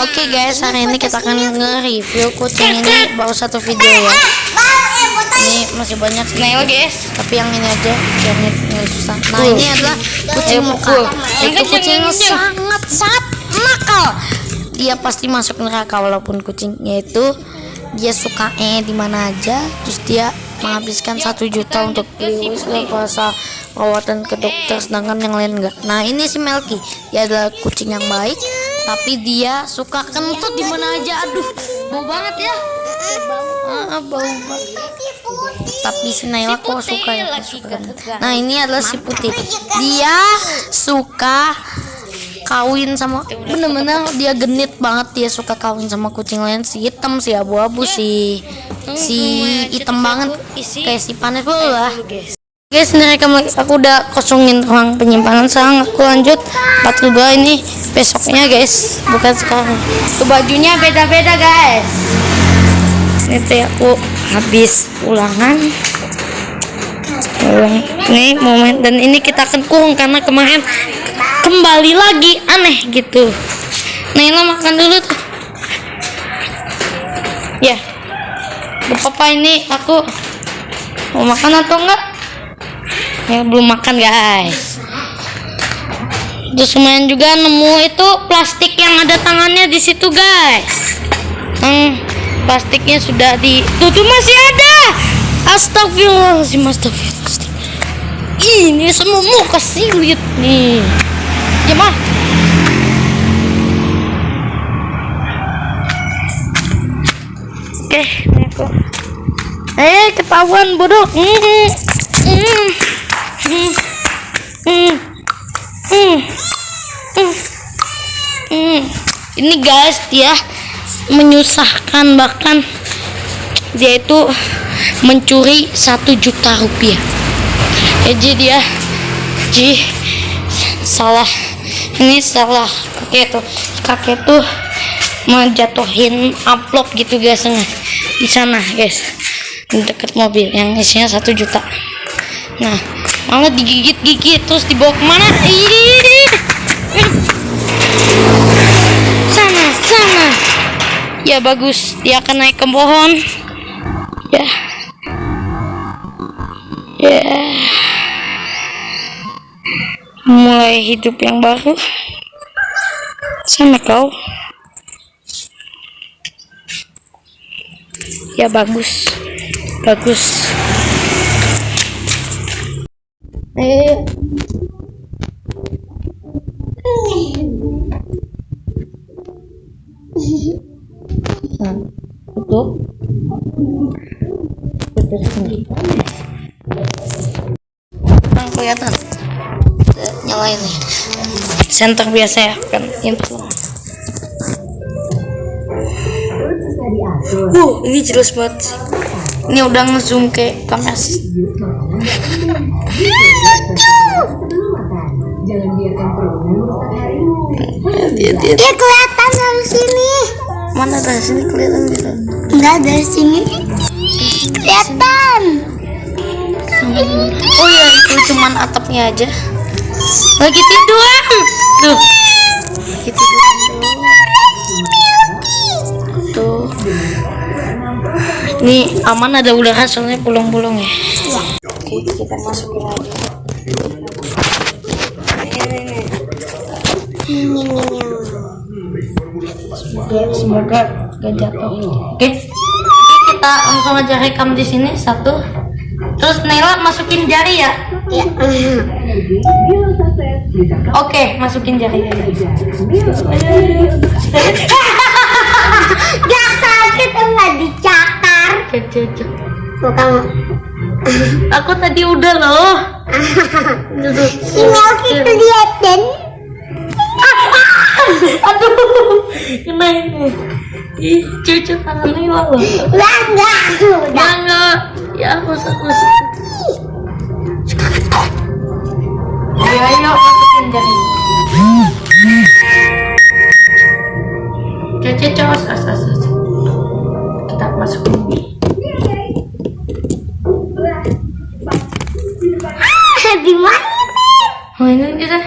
Oke guys, hari ini kita akan nge-review kucing ini baru satu video ya. Ini masih banyak sih. Nah, guys. Tapi yang ini aja yang ini susah. Nah, ini adalah kucing muka. Itu kucing yang sangat sangat nakal. Dia pasti masuk neraka walaupun kucingnya itu dia suka eh di mana aja. Terus dia menghabiskan satu juta untuk beli kuasa perawatan ke dokter sedangkan yang lain enggak. Nah, ini si Melky. Dia adalah kucing yang baik tapi dia suka kentut di mana aja. Aduh bau banget ya. Ah, bau banget. Tapi si Naila kok suka ya? suka nah ini adalah si putih. Dia suka kawin sama bener-bener dia genit banget. Dia suka kawin sama kucing lain. Si hitam si abu-abu si si hitam banget. kayak si panas lah Guys, ini rekam lagi. Aku udah kosongin ruang penyimpanan. Sekarang aku lanjut 42 ini besoknya, guys. Bukan sekarang. Tuh bajunya beda-beda, guys. Ini tuh aku habis ulangan. Ulang. Ini momen dan ini kita akan kurung karena kemarin kembali lagi aneh gitu. Naila makan dulu tuh. Ya. Papa ini aku mau makan atau enggak? Ya belum makan guys. Terus lumayan juga nemu itu plastik yang ada tangannya di situ guys. Hmm, plastiknya sudah di tuh, tuh masih ada. Astagfirullahaladzim astagfirullahaladzim. Ini semua muka silit nih. Ya mah oke ini aku. Eh ketahuan bodoh. Hmm, hmm. Hmm. Hmm. Hmm. Hmm. Ini guys dia menyusahkan bahkan dia itu mencuri satu juta rupiah. Jadi dia ji salah ini salah. Kakek tuh kakek tuh menjatuhin amplop gitu guys di sana guys. Di dekat mobil yang isinya satu juta. Nah malah digigit-gigit terus dibawa ke mana? Sana ya bagus. Dia akan naik ke pohon. Ya. Ya. Mulai hidup yang baru. Sana kau. Ya bagus. Bagus. Eh nah, tutup. Tutup sini nah, kelihatan. Nyalain nih. Center biasa ya kan? Info uh ini jelas banget ini udah ngezoom ke kamera Jangan biarkan dia, dia. dia kelihatan dari sini. Mana dari sini kelihatan gitu? Enggak dari sini. Kelihatan. Oh ya itu cuman atapnya aja. Lagi tidur. Tuh. Lagi tidur. Tuh. Ini aman ada udara soalnya bolong-bolong ya. Oke, kita masukin lagi. Semoga, semoga gak jatuh. Oke, kita langsung aja rekam di sini satu. Terus Nela masukin jari ya? Iya. Oke, masukin jari. Gak sakit enggak dicakar. Aku tadi udah loh. Si Melky kelihatan. Ih, cucu tangan Nila loh. Enggak, enggak. Enggak, enggak. Ya, usah, usah. Ayo, ayo, masukin jari. Cucu, cos, as, as, as. Kita masukin. Ah? Oh, ini kita.